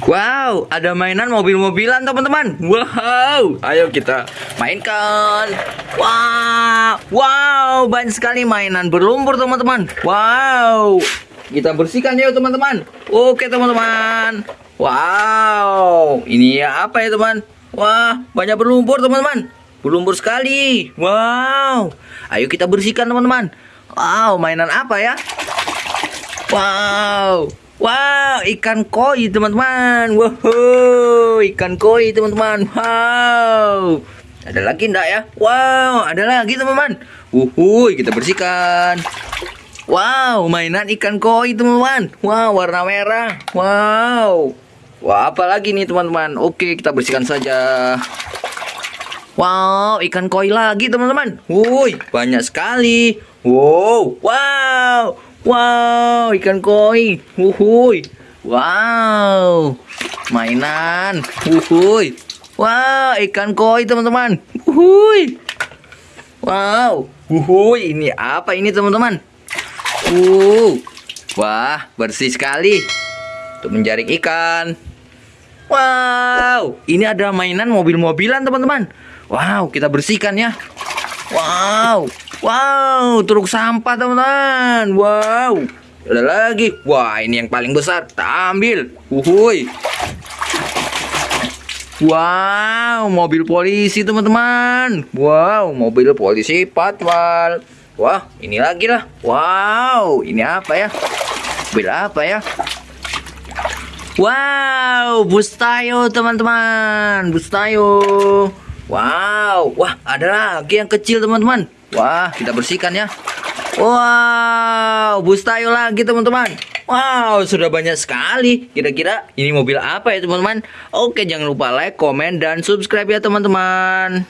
Wow, ada mainan mobil-mobilan teman-teman. Wow, ayo kita mainkan. Wow, wow, banyak sekali mainan berlumpur teman-teman. Wow, kita bersihkan yuk teman-teman. Oke teman-teman. Wow, ini ya apa ya teman? Wah, banyak berlumpur teman-teman. Berlumpur sekali. Wow, ayo kita bersihkan teman-teman. Wow, mainan apa ya? Wow, Wow, ikan koi teman-teman. Wow, ikan koi teman-teman. Wow. Ada lagi enggak ya? Wow, ada lagi teman-teman. Uhuy, kita bersihkan. Wow, mainan ikan koi teman-teman. Wow, warna merah. Wow. Wah, apa lagi nih teman-teman? Oke, kita bersihkan saja. Wow, ikan koi lagi teman-teman. Wuih, banyak sekali. Wow, wow. Wow, ikan koi. Wuhui. Wow. Mainan. Wuhui. Wow, ikan koi teman-teman. Wuhui. Wow. Wuhui, ini apa ini teman-teman? Uh. Wah, bersih sekali. Untuk menjaring ikan. Wow, ini ada mainan mobil-mobilan teman-teman. Wow, kita bersihkan ya. Wow. Wow, truk sampah teman-teman. Wow. Ada lagi. Wah, ini yang paling besar. Kita ambil. Uhuy. Wow, mobil polisi teman-teman. Wow, mobil polisi patwal. Wah, ini lagi lah. Wow, ini apa ya? Mobil apa ya? Wow, bus tayo teman-teman. Bus tayo. Wow, wah ada lagi yang kecil teman-teman. Wah, kita bersihkan ya. Wow, bus tayo lagi teman-teman. Wow, sudah banyak sekali. Kira-kira ini mobil apa ya teman-teman? Oke, jangan lupa like, komen, dan subscribe ya teman-teman.